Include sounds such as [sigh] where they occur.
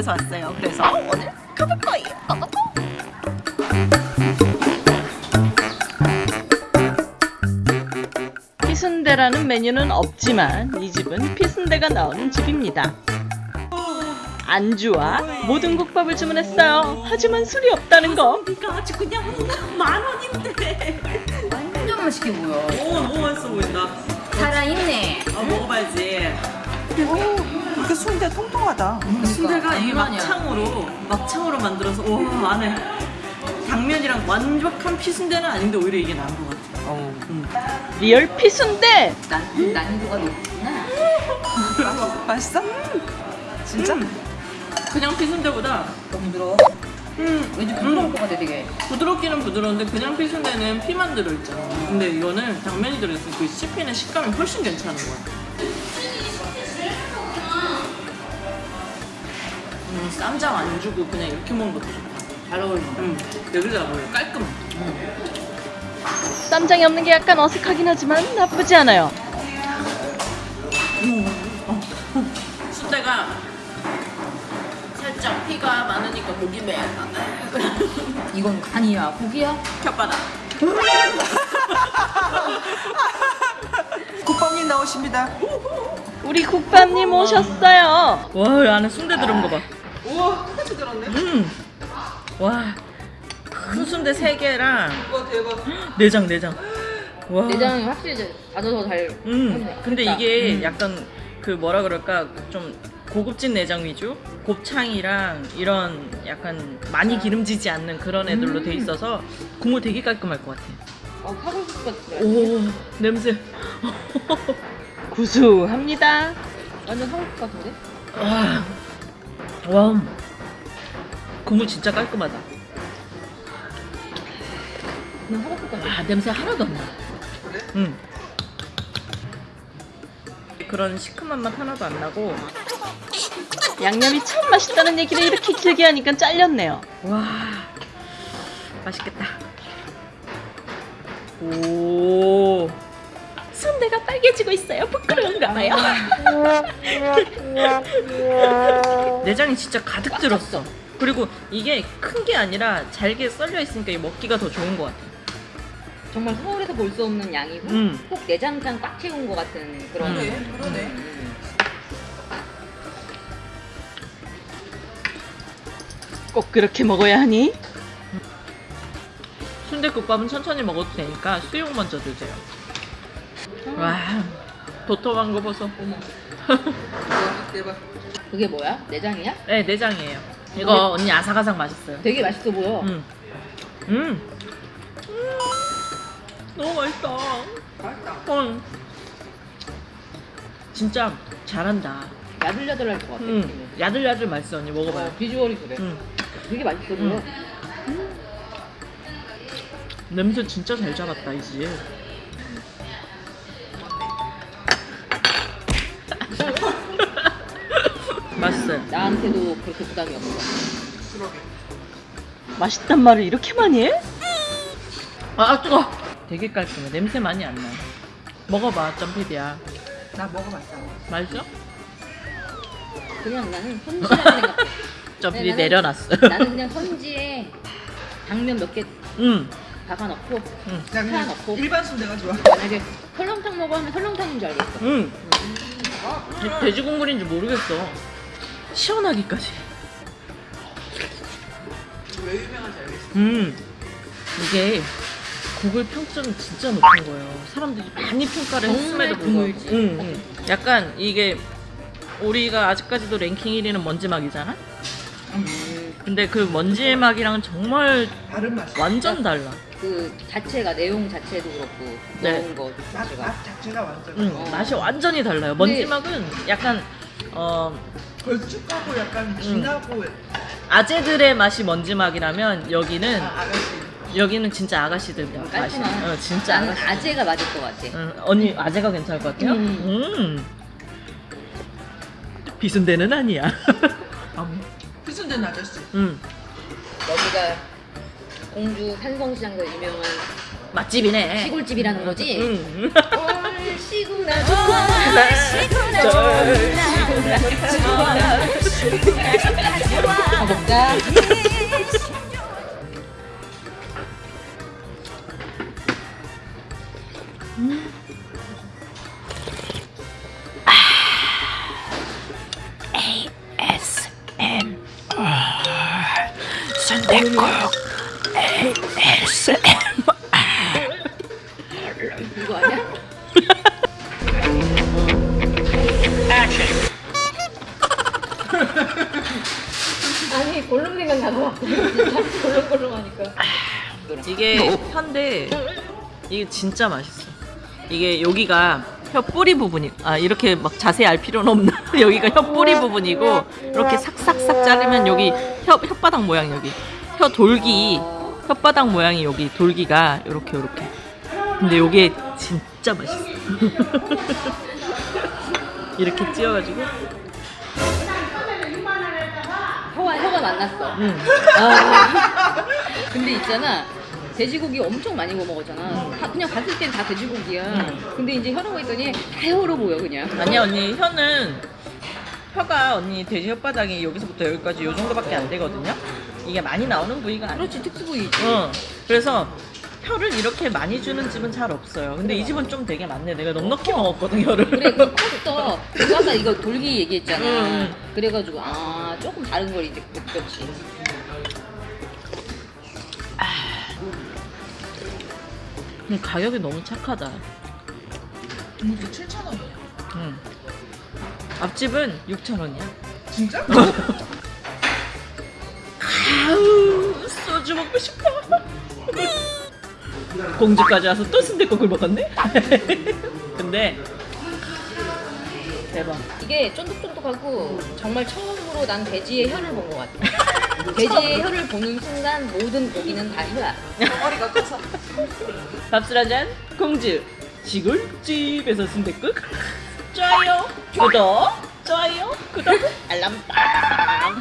집에서 왔어요. 그래서 오늘 가볼 거예요. 피순대라는 메뉴는 없지만 이 집은 피순대가 나오는 집입니다. 안주와 모든 국밥을 주문했어요. 하지만 술이 없다는 거. 이거 아주 그냥 만 원인데. 완전 맛있게 보여. 오 너무 맛있어 보인다. 살아있네. 아 먹어봐야지. 이렇게 순대 통통하다. 순대가 이게 장난이야. 막창으로 막창으로 만들어서 오 안에 당면이랑 완벽한 피순대는 아닌데 오히려 이게 나은 것 같아. 어. real 피순대. 난, 난이도가 높구나. [laughs] 맛있어? 진짜? 그냥 피순대보다 너무 부드러워. 음, 왠지 부드러울 것 같아, 되게. 부드럽기는 부드러운데 그냥 피순대는 피만 들어있잖아. 근데 이거는 당면이 들어있으니까 그 씹히는 식감이 훨씬 괜찮은 거야. 쌈장 안 주고 그냥 이렇게 먹는 것도 좋다. 잘 어울린다. 음, 여기다 먹어요. 깔끔해. 쌈장이 없는 게 약간 어색하긴 하지만 나쁘지 않아요. 순대가 살짝 피가 많으니까 목이 메. [laughs] 이건 간이야, 고기야? 혓바닥. [laughs] 국밥님 나오십니다. 우리 국밥님 오셨어요. 와, 이 안에 순대 들어온 거 봐. 우와, 같이 들었네. 음. 와. 큰 순대 3개랑 우와, 대박. 내장 내장. 와. 내장이 확실히 이제 다져서 잘. 음. 근데 됐다. 이게 음. 약간 그 뭐라 그럴까 좀 고급진 내장 위주? 곱창이랑 이런 약간 많이 기름지지 않는 그런 애들로 돼 있어서 국물 되게 깔끔할 것 같아. 어, 사골 국수 같아. 오, 냄새. [laughs] 구수합니다. 완전 국수 같은데? 와. 와. 국물 진짜 깔끔하다. 아, 냄새 하나도 안 나. 그래? 응. 그런 시큼한 맛 하나도 안 나고 양념이 참 맛있다는 얘기를 이렇게 길게 하니까 잘렸네요. 와 맛있겠다. 오 순대가 빨개지고 있어요. 부끄러운가 봐요. [laughs] 내장이 진짜 가득 들었어. 그리고 이게 큰 게 아니라 잘게 썰려 있으니까 이 먹기가 더 좋은 것 같아. 정말 서울에서 볼 수 없는 양이고, 음. 꼭 내장장 꽉 채운 것 같은 그런. 그러네, 그러네. 음. 꼭 그렇게 먹어야 하니? 순대국밥은 천천히 먹어도 되니까 수육 먼저 드세요. 와 도톰한 거 보소. 대박, 대박. 그게 뭐야? 내장이야? 네 내장이에요. 이거 언니 아삭아삭 맛있어요. 되게 맛있어 보여. 음. 음. 음. 너무 맛있다. 맛있다. 응. 진짜 잘한다. 야들야들할 것 같아. 음. 야들야들 맛있어 언니 먹어봐요. 어, 비주얼이 그래. 음. 되게 맛있어 보여. 냄새 진짜 잘 잡았다 이 집. 나한테도 그렇게 부담이 없어. 맛있단 말을 이렇게 많이 해? 아 뜨거. 되게 깔끔해. 냄새 많이 안 나. 먹어봐 점피디야. 나 먹어봤어. 맛있어? 그냥 나는 선지라는 생각. [laughs] 점피디 나는- 내려놨어. 나는 그냥 선지에 당면 몇개 응. 박아 넣고 응. 나 넣고. 일반 순대가 좋아. 만약에 설렁탕 먹어 하면 설렁탕인 줄 알겠어. 응. 돼- 돼지 국물인 줄 모르겠어. 시원하기까지. 왜 유명한지 알겠어. 음. 이게 구글 평점이 진짜 높은 거예요. 사람들이 많이 평가를 했음에도 불구하고. 응, 응. 약간 이게 우리가 아직까지도 랭킹 1위는 먼지막이잖아? 음, 근데 그 먼지막이랑 정말 다른 맛이야. 완전 달라. 그 자체가 내용 자체도 그렇고 네. 넣은 거 맛, 자체가 맛 자체가 완전. 응, 어. 맛이 완전히 달라요. 먼지막은 약간 어, 걸쭉하고 약간 진하고 아재들의 맛이 먼지막이라면 여기는 아, 아가씨. 여기는 진짜 아가씨들 맛이. 깔끔한. 어, 진짜 나는 아가씨. 아재가 맞을 것 같아. 응, 언니 아재가 괜찮을 것 같아요? 음. 음. 비순대는 아니야. [laughs] 피순대는 아저씨. 음. 여기가 공주 산성시장에서 유명한 맛집이네. 시골집이라는 거지? 응. 얼씨구나 얼씨구나 가볼까? 순대국 이거 아니야? 아니 골룸 생각 나서 골룸골룸하니까 이게 혀인데 이게 진짜 맛있어. 이게 여기가 혀 뿌리 부분이 아 이렇게 막 자세히 알 필요는 없나? [laughs] 여기가 혀 뿌리 부분이고 이렇게 삭삭삭 자르면 여기 혀 혓바닥 모양 여기 혀 돌기 혓바닥 모양이 여기 돌기가 이렇게 이렇게. 근데 요게 진짜 맛있어. [laughs] 이렇게 찧어가지고 혀가 혀가 만났어. 음. 아. [laughs] 근데 있잖아. 돼지고기 엄청 많이 구워 먹었잖아. 다- 그냥 봤을 땐 다 돼지고기야. 음. 근데 이제 혀라고 했더니 다 혀로 보여 그냥. 아니야 언니 혀는 혀가 언니 돼지 혓바닥이 여기서부터 여기까지 요 정도밖에 안 되거든요. 이게 많이 나오는 부위가 아니야. 그렇지 특수 부위지. 어. 그래서 혀를 이렇게 많이 주는 집은 잘 없어요. 근데 이 집은 좀 되게 많네. 내가 넉넉히 먹었거든 혀를. 그래 그 컸어. 그 아까 이거 돌기 얘기했잖아. 응, 응. 그래가지고 아 조금 다른 걸 이제 느꼈지. 음, 가격이 너무 착하다. 이게 7천 원이야. 응. 앞집은 6천 원이야. 진짜? [laughs] 아우 소주 먹고 싶어. 공주까지 와서 또 순대국을 먹었네. [laughs] 근데 대박. 이게 쫀득쫀득하고 정말 처음으로 난 돼지의 혀를 본 것 같아. [laughs] 돼지의 혀를 보는 순간 모든 고기는 다 혀야. 머리가 커서. 밥술 한잔 공주 시골집에서 순대국 좋아요 구독 좋아요 구독 알람 딱